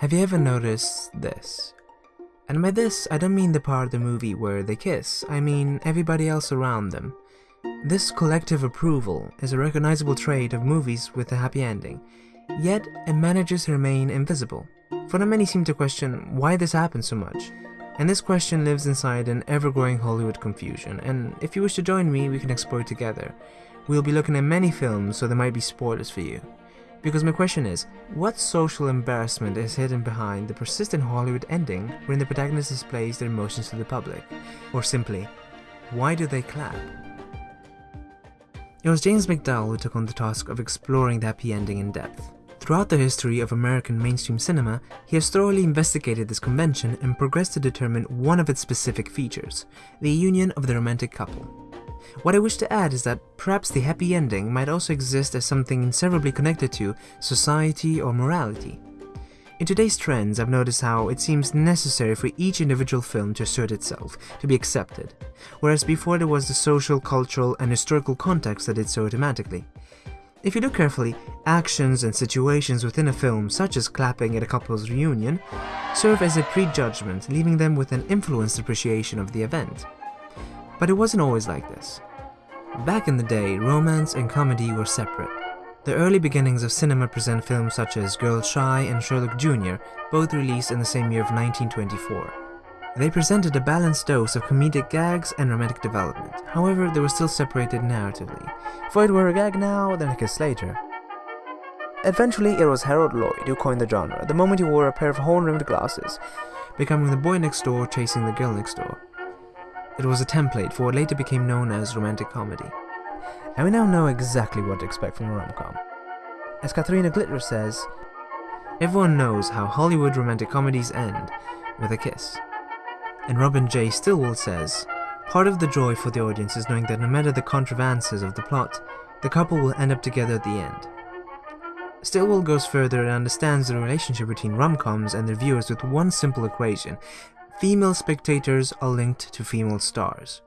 Have you ever noticed this? And by this, I don't mean the part of the movie where they kiss, I mean everybody else around them. This collective approval is a recognizable trait of movies with a happy ending, yet it manages to remain invisible. For not many seem to question why this happens so much, and this question lives inside an ever-growing Hollywood confusion, and if you wish to join me, we can explore together. We'll be looking at many films, so there might be spoilers for you. Because my question is, what social embarrassment is hidden behind the persistent Hollywood ending wherein the protagonist displays their emotions to the public? Or simply, why do they clap? It was James MacDowell who took on the task of exploring the happy ending in depth. Throughout the history of American mainstream cinema, he has thoroughly investigated this convention and progressed to determine one of its specific features, the union of the romantic couple. What I wish to add is that perhaps the happy ending might also exist as something inseparably connected to society or morality. In today's trends, I've noticed how it seems necessary for each individual film to assert itself, to be accepted, whereas before there was the social, cultural, and historical context that did so automatically. If you look carefully, actions and situations within a film, such as clapping at a couple's reunion, serve as a prejudgment, leaving them with an influenced appreciation of the event. But it wasn't always like this. Back in the day, romance and comedy were separate. The early beginnings of cinema present films such as Girl Shy and Sherlock Jr., both released in the same year of 1924. They presented a balanced dose of comedic gags and romantic development, however they were still separated narratively. For it were a gag now, then a kiss later. Eventually it was Harold Lloyd who coined the genre the moment he wore a pair of horn-rimmed glasses, becoming the boy next door chasing the girl next door. It was a template for what later became known as romantic comedy and we now know exactly what to expect from a rom-com. As Kathrina Glitre says, everyone knows how Hollywood romantic comedies end with a kiss. And Robin J. Stillwell says, part of the joy for the audience is knowing that no matter the contrivances of the plot, the couple will end up together at the end. Stillwell goes further and understands the relationship between rom-coms and their viewers with one simple equation. Female spectators are linked to female stars.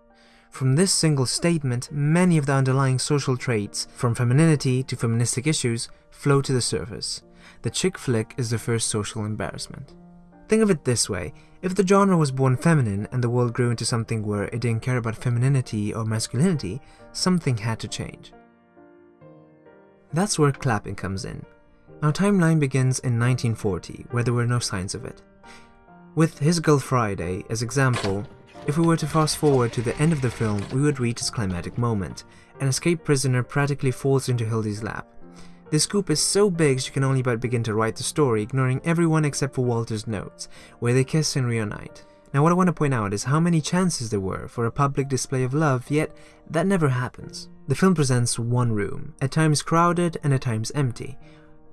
From this single statement, many of the underlying social traits, from femininity to feministic issues, flow to the surface. The chick flick is the first social embarrassment. Think of it this way, if the genre was born feminine and the world grew into something where it didn't care about femininity or masculinity, something had to change. That's where clapping comes in. Our timeline begins in 1940, where there were no signs of it. With His Girl Friday as example, if we were to fast forward to the end of the film, we would reach its climatic moment. An escaped prisoner practically falls into Hildy's lap. The scoop is so big she can only but begin to write the story, ignoring everyone except for Walter's notes, where they kiss and reunite. Now what I want to point out is how many chances there were for a public display of love, yet that never happens. The film presents one room, at times crowded and at times empty.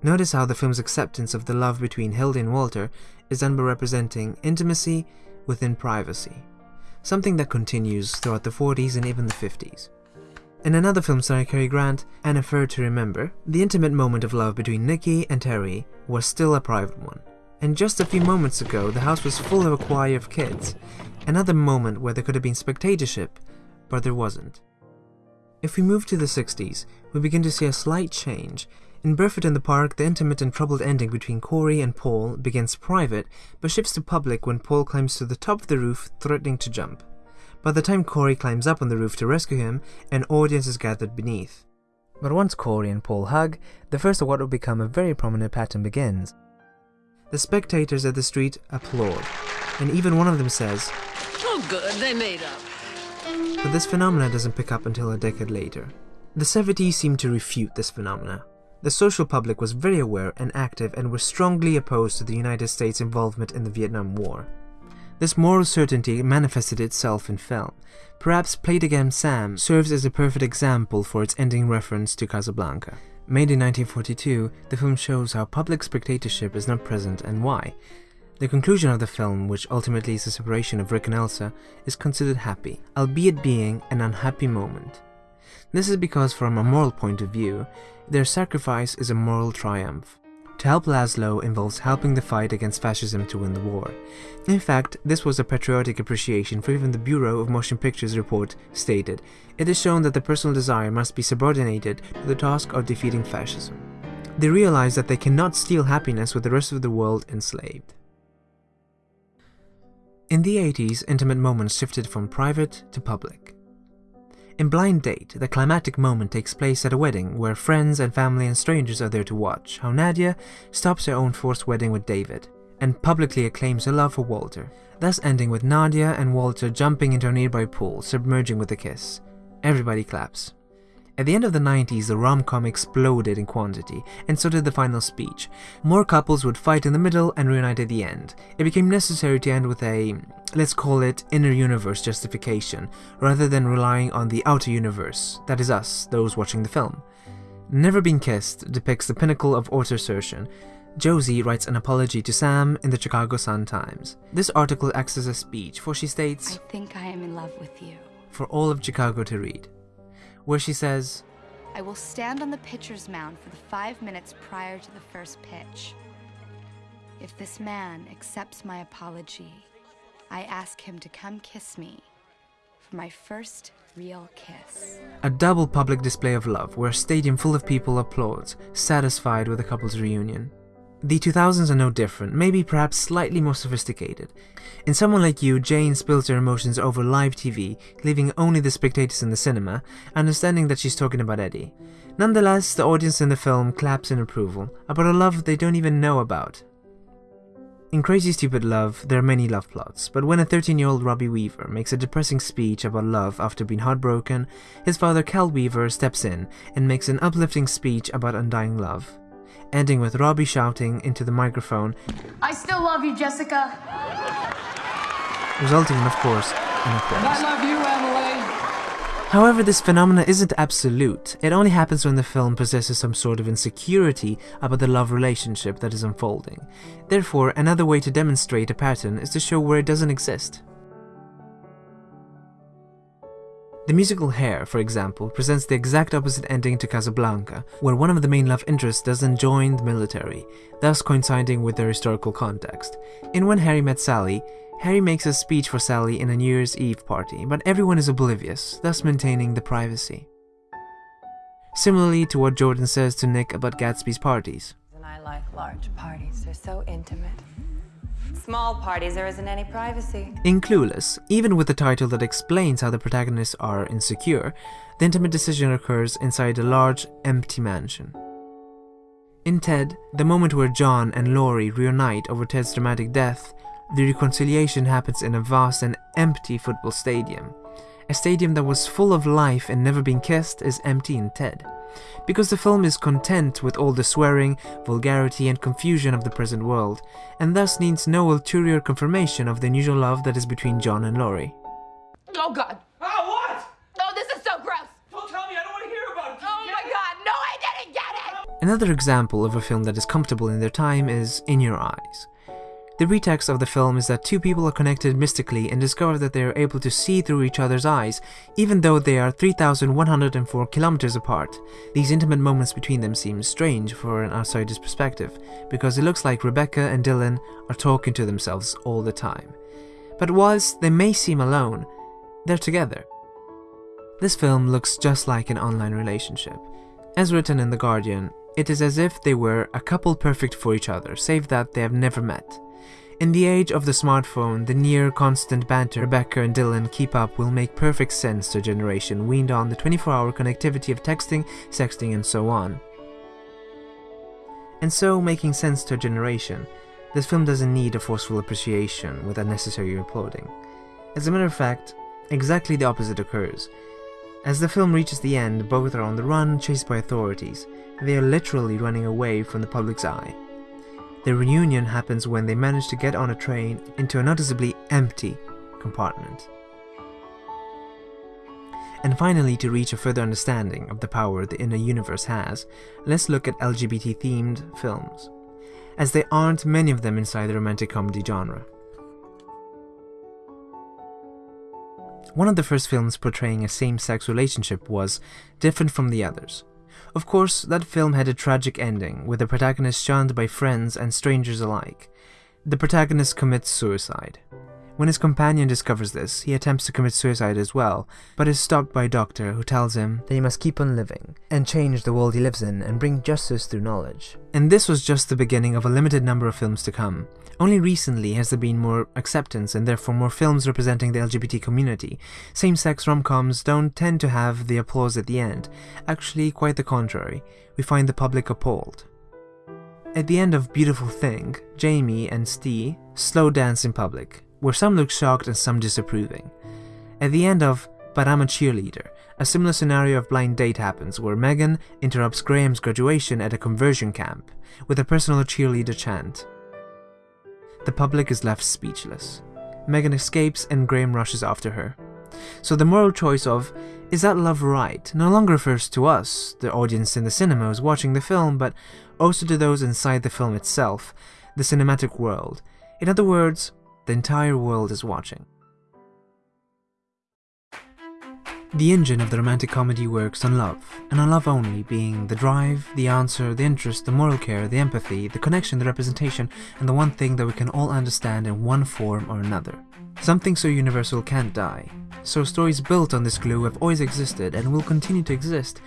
Notice how the film's acceptance of the love between Hildy and Walter is done by representing intimacy within privacy something that continues throughout the 40s and even the 50s. In another film starring Cary Grant, An Affair to Remember, the intimate moment of love between Nikki and Terry was still a private one. And just a few moments ago, the house was full of a choir of kids. Another moment where there could have been spectatorship, but there wasn't. If we move to the 60s, we begin to see a slight change in Barefoot in the Park, the intimate and troubled ending between Corie and Paul begins private, but shifts to public when Paul climbs to the top of the roof, threatening to jump. By the time Corie climbs up on the roof to rescue him, an audience is gathered beneath. But once Corie and Paul hug, the first of what will become a very prominent pattern begins. The spectators at the street applaud, and even one of them says, Oh good, they made up. But this phenomena doesn't pick up until a decade later. The 70s seem to refute this phenomena. The social public was very aware and active and were strongly opposed to the United States' involvement in the Vietnam War. This moral certainty manifested itself in film. Perhaps Play It Again Sam serves as a perfect example for its ending reference to Casablanca. Made in 1942, the film shows how public spectatorship is not present and why. The conclusion of the film, which ultimately is the separation of Rick and Ilsa, is considered happy, albeit being an unhappy moment. This is because from a moral point of view, their sacrifice is a moral triumph. To help Laszlo involves helping the fight against fascism to win the war. In fact, this was a patriotic appreciation for even the Bureau of Motion Pictures report stated, it is shown that the personal desire must be subordinated to the task of defeating fascism. they realize that they cannot steal happiness with the rest of the world enslaved. In the 80s, intimate moments shifted from private to public. In Blind Date, the climactic moment takes place at a wedding where friends and family and strangers are there to watch how Nadia stops her own forced wedding with David and publicly acclaims her love for Walter, thus ending with Nadia and Walter jumping into a nearby pool, submerging with a kiss. Everybody claps. At the end of the 90s, the rom-com exploded in quantity, and so did the final speech. More couples would fight in the middle and reunite at the end. It became necessary to end with a, let's call it, inner universe justification, rather than relying on the outer universe, that is us, those watching the film. Never Been Kissed depicts the pinnacle of auto-assertion. Josie writes an apology to Sam in the Chicago Sun-Times. This article acts as a speech, for she states, I think I am in love with you. For all of Chicago to read where she says, I will stand on the pitcher's mound for the five minutes prior to the first pitch. If this man accepts my apology, I ask him to come kiss me for my first real kiss. A double public display of love where a stadium full of people applauds, satisfied with the couple's reunion. The 2000s are no different, maybe perhaps slightly more sophisticated. In Someone Like You, Jane spills her emotions over live TV, leaving only the spectators in the cinema, understanding that she's talking about Eddie. Nonetheless, the audience in the film claps in approval, about a love they don't even know about. In Crazy Stupid Love, there are many love plots, but when a 13-year-old Robbie Weaver makes a depressing speech about love after being heartbroken, his father Cal Weaver steps in and makes an uplifting speech about undying love ending with Robbie shouting into the microphone, I still love you, Jessica. Resulting in, of course, an applause. I love you, Emily. However, this phenomena isn't absolute. It only happens when the film possesses some sort of insecurity about the love relationship that is unfolding. Therefore, another way to demonstrate a pattern is to show where it doesn't exist. The musical Hair, for example, presents the exact opposite ending to Casablanca, where one of the main love interests doesn't join the military, thus coinciding with their historical context. In When Harry Met Sally, Harry makes a speech for Sally in a New Year's Eve party, but everyone is oblivious, thus maintaining the privacy. Similarly to what Jordan says to Nick about Gatsby's parties. And I like large parties, they're so intimate small parties, there isn't any privacy. In Clueless, even with the title that explains how the protagonists are insecure, the intimate decision occurs inside a large, empty mansion. In Ted, the moment where John and Lori reunite over Ted's dramatic death, the reconciliation happens in a vast and empty football stadium. A stadium that was full of life and never been kissed is empty in Ted because the film is content with all the swearing, vulgarity and confusion of the present world, and thus needs no ulterior confirmation of the unusual love that is between John and Lori. Oh god. Oh, what? Oh, this is so gross. Don't tell me, I don't want to hear about it. Oh my god, no, I didn't get it! Another example of a film that is comfortable in their time is In Your Eyes. The pretext of the film is that two people are connected mystically and discover that they are able to see through each other's eyes, even though they are 3,104 kilometers apart. These intimate moments between them seem strange for an outsider's perspective, because it looks like Rebecca and Dylan are talking to themselves all the time. But whilst they may seem alone, they're together. This film looks just like an online relationship. As written in The Guardian, it is as if they were a couple perfect for each other, save that they have never met. In the age of the smartphone, the near constant banter Rebecca and Dylan keep up will make perfect sense to a generation weaned on the 24-hour connectivity of texting, sexting and so on. And so, making sense to a generation, this film doesn't need a forceful appreciation with unnecessary applauding. As a matter of fact, exactly the opposite occurs. As the film reaches the end, both are on the run, chased by authorities. They are literally running away from the public's eye. The reunion happens when they manage to get on a train into a noticeably empty compartment. And finally, to reach a further understanding of the power the inner universe has, let's look at LGBT-themed films, as there aren't many of them inside the romantic comedy genre. One of the first films portraying a same-sex relationship was different from the others. Of course, that film had a tragic ending, with the protagonist shunned by friends and strangers alike. The protagonist commits suicide. When his companion discovers this, he attempts to commit suicide as well, but is stopped by a doctor who tells him that he must keep on living and change the world he lives in and bring justice through knowledge. And this was just the beginning of a limited number of films to come. Only recently has there been more acceptance and therefore more films representing the LGBT community. Same-sex rom-coms don't tend to have the applause at the end. Actually, quite the contrary. We find the public appalled. At the end of Beautiful Thing, Jamie and Ste slow dance in public, where some look shocked and some disapproving. At the end of But I'm a Cheerleader, a similar scenario of blind date happens where Megan interrupts Graham's graduation at a conversion camp with a personal cheerleader chant. The public is left speechless. Megan escapes and Graham rushes after her. So the moral choice of, is that love right, no longer refers to us, the audience in the cinemas watching the film, but also to those inside the film itself, the cinematic world. In other words, the entire world is watching. The engine of the romantic comedy works on love, and on love only, being the drive, the answer, the interest, the moral care, the empathy, the connection, the representation, and the one thing that we can all understand in one form or another. Something so universal can't die. So stories built on this glue have always existed and will continue to exist.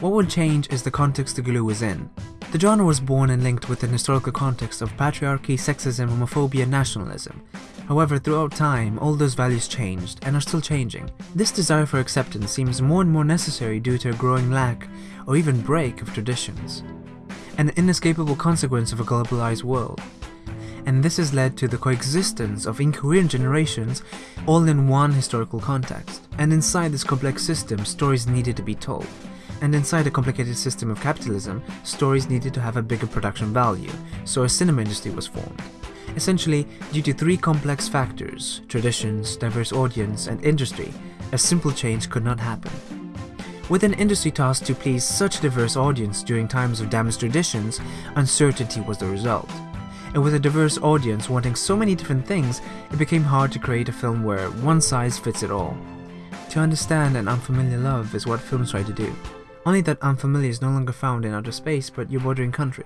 What will change is the context the glue is in. The genre was born and linked with an historical context of patriarchy, sexism, homophobia, nationalism. However, throughout time, all those values changed, and are still changing. This desire for acceptance seems more and more necessary due to a growing lack, or even break, of traditions. An inescapable consequence of a globalized world. And this has led to the coexistence of incoherent generations, all in one historical context. And inside this complex system, stories needed to be told. And inside a complicated system of capitalism, stories needed to have a bigger production value, so a cinema industry was formed. Essentially, due to three complex factors traditions, diverse audience, and industry a simple change could not happen. With an industry tasked to please such a diverse audience during times of damaged traditions, uncertainty was the result. And with a diverse audience wanting so many different things, it became hard to create a film where one size fits it all. To understand an unfamiliar love is what films try to do. Only that unfamiliar is no longer found in outer space but your bordering country.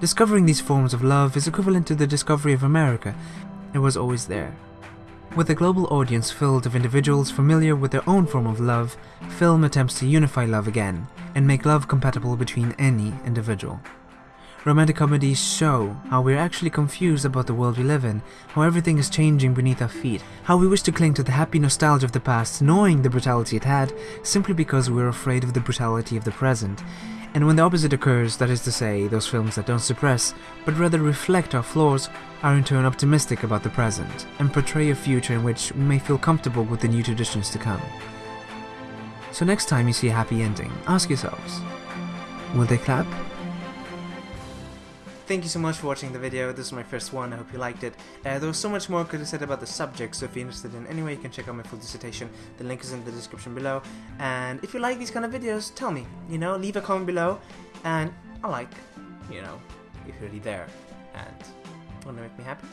Discovering these forms of love is equivalent to the discovery of America. It was always there. With a global audience filled of individuals familiar with their own form of love, film attempts to unify love again, and make love compatible between any individual. Romantic comedies show how we're actually confused about the world we live in, how everything is changing beneath our feet, how we wish to cling to the happy nostalgia of the past, knowing the brutality it had, simply because we're afraid of the brutality of the present. And when the opposite occurs, that is to say, those films that don't suppress, but rather reflect our flaws, are in turn optimistic about the present, and portray a future in which we may feel comfortable with the new traditions to come. So next time you see a happy ending, ask yourselves, will they clap? Thank you so much for watching the video, this is my first one, I hope you liked it. Uh, there was so much more I could have said about the subject, so if you're interested in any way you can check out my full dissertation, the link is in the description below. And if you like these kind of videos, tell me, you know, leave a comment below, and I like, you know, if you're already there, and want to make me happy.